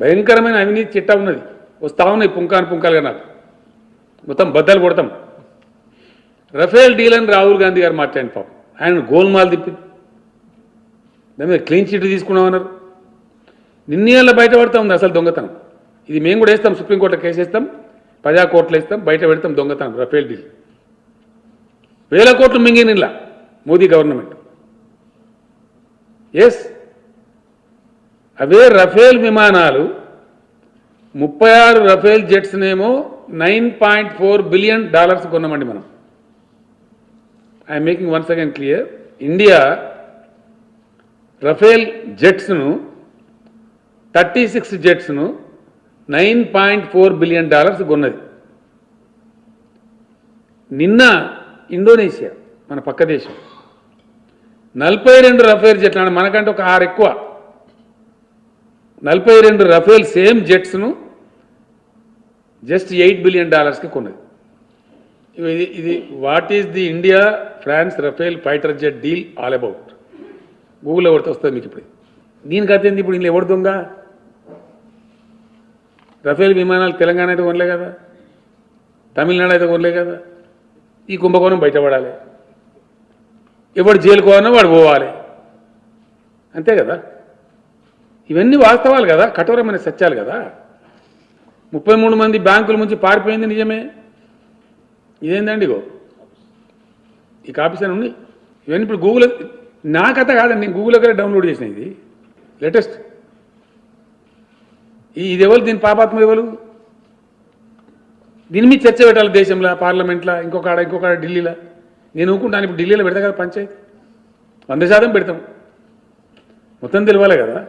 భయంకరమైన అవినీతి చిట్టా ఉన్నది. వస్తా ఉన్నాయి పుంకాను పుంకాలుగా నాకు. మొత్తం బద్దలు కొడతాం. రఫేల్ డీల్ అని రాహుల్ గాంధీ గారు మాట్లాడిన పాపం. ఆయన గోల్మాల్ తిప్పి దాని మీద క్లీన్ చిట్ తీసుకున్నామన్నారు. నిన్నేళ్ళ బయటపడతా ఉంది అసలు దొంగతనం. ఇది మేము కూడా వేస్తాం సుప్రీంకోర్టులో కేసు వేస్తాం ప్రజా కోర్టులో వేస్తాం బయట పెడతాం దొంగతనం రఫేల్ డీల్. వేల కోట్లు మింగినిలా మోదీ గవర్నమెంట్. ఎస్ అవే రఫేల్ విమానాలు ముప్పై ఆరు Rafale జెట్స్నేమో nine point four billion dollars కొన్నామండి మనం. I'm making once again clear. India Rafale జెట్స్ను thirty six జెట్స్ను nine point four billion dollars కొన్నది. నిన్న ఇండోనేషియా మన పక్క దేశం. నలభై రెండు రఫేల్ జెట్లు అంటే మనకంటే ఒక ఆరు ఎక్కువ. నలభై రెండు రఫేల్ సేమ్ జెట్స్ను జస్ట్ ఎయిట్ బిలియన్ డాలర్స్కి కొన్నది. ఇది ఇది what is the India France Rafale fighter jet deal all about గూగుల్లో కొడితే వస్తుంది మీకు ఇప్పుడు? దీనికి అతేంది ఇప్పుడు? ఇంట్లో ఎవడు దొంగ? రఫేల్ విమానాలు తెలంగాణ అయితే కొనలే కదా? తమిళనాడు అయితే కొనలే కదా? ఈ కుంభకోణం బయటపడాలి. ఎవడు జైలుకోవాలన్నా వాడు పోవాలి. అంతే కదా? ఇవన్నీ వాస్తవాలు కదా కఠోరమైన సత్యాలు కదా. ముప్పై మూడు మంది బ్యాంకుల నుంచి పారిపోయింది నిజమే. ఇదేందండి ఇగో? ఈ కాపీసన్ ఉంది. ఉన్నాయి ఇవన్నీ ఇప్పుడు గూగుల్ నా కథ కాదండి నేను గూగుల్ దగ్గర డౌన్లోడ్ చేసిన ఇది. లేటెస్ట్. ఇది ఎవరు? దీని పాపాత్మ ఎవరు? దీని మీద చర్చ పెట్టాలి దేశంలో పార్లమెంట్లో ఇంకొక ఆడ ఇంకొక ఆడ ఢిల్లీలో. నేను ఊకుంటాను ఇప్పుడు ఢిల్లీలో పెడతా కదా పంచాయతీ. వంద శాతం పెడతాం. మొత్తం తెలియాలి కదా.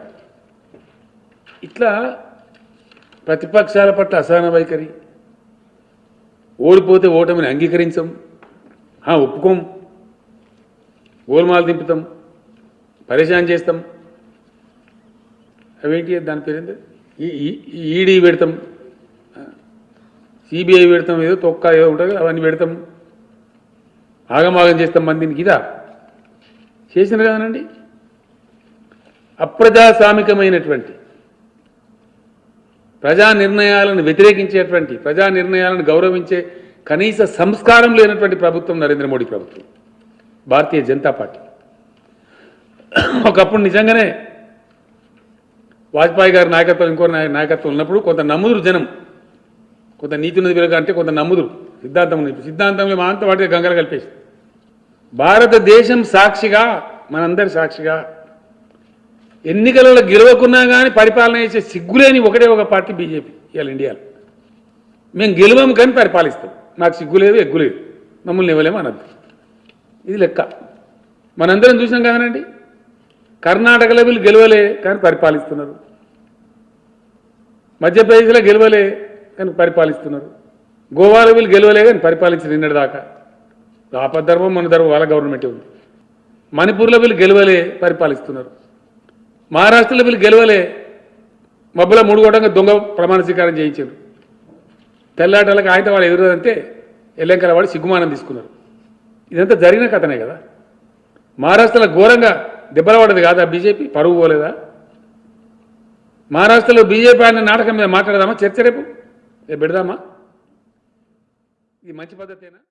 ఇట్లా ప్రతిపక్షాల పట్ల అసహన వైఖరి. ఓడిపోతే ఓటమిని అంగీకరించం. ఒప్పుకోం. గోల్మాలు దింపుతాం. పరేషాన్ చేస్తాం. అవేంటి దాని పేరు ఈ- ఈ- ఈడీ పెడతాం. సిబిఐ పెడతాం ఏదో తొక్క ఏదో ఉంటుంది అవన్నీ పెడతాం. ఆగమాగం చేస్తాం మందిని. ఇదా? చేసిన కదనండి అప్రజాస్వామికమైనటువంటి ప్రజా నిర్ణయాలను వ్యతిరేకించేటువంటి ప్రజా నిర్ణయాలను గౌరవించే కనీస సంస్కారం లేనటువంటి ప్రభుత్వం నరేంద్ర మోడీ ప్రభుత్వం. భారతీయ జనతా పార్టీ. ఒకప్పుడు నిజంగానే వాజ్పేయి గారి నాయకత్వం ఇంకో నాయకత్వం ఉన్నప్పుడు కొంత నమ్ముదురు జనం. కొంత నీతి ఉన్నది అంటే కొంత నమ్ముదురు. సిద్ధాంతం సిద్ధాంతంలో మా అంత వాటికి గంగలు కలిపేసి భారతదేశం సాక్షిగా మనందరి సాక్షిగా ఎన్నికలలో గెలవకున్నా కానీ పరిపాలన చేసే సిగ్గులేని ఒకటే ఒక పార్టీ బీజేపీ ఇవాళ ఇండియాలో. మేము గెలవము కానీ పరిపాలిస్తాం. మాకు సిగ్గు లేదు మమ్మల్ని ఇవ్వలేము అనద్దు. ఇది లెక్క. మనందరం చూసినాం కదనండి కర్ణాటకలో వీళ్ళు గెలవలే కానీ పరిపాలిస్తున్నారు. మధ్యప్రదేశ్లో గెలవలే కానీ పరిపాలిస్తున్నారు. గోవాలో వీళ్ళు గెలవలే కానీ పరిపాలించిన నిన్నటి దాకా ఆపద్ధర్మం మన ధర్మం వాళ్ళ గవర్నమెంటే ఉంది. మణిపూర్లో వీళ్ళు గెలవలే పరిపాలిస్తున్నారు. మహారాష్ట్రలో వీళ్ళు గెలవలే. మబ్బుల మూడు కోటంగా దొంగ ప్రమాణ స్వీకారం చేయించారు. తెల్లాటలకు ఆయన వాళ్ళు ఎదురదంటే ఎల్లంకల వాళ్ళు సిగ్గుమానం తీసుకున్నారు. ఇదంతా జరిగిన కథనే కదా. మహారాష్ట్రలో ఘోరంగా దెబ్బలపడదు కాదా బీజేపీ? పరువు పోలేదా? మహారాష్ట్రలో బీజేపీ అనే నాటకం మీద మాట్లాడదామా? చర్చ రేపు? రేపు పెడదామా? ఇది మంచి పద్ధతేనా?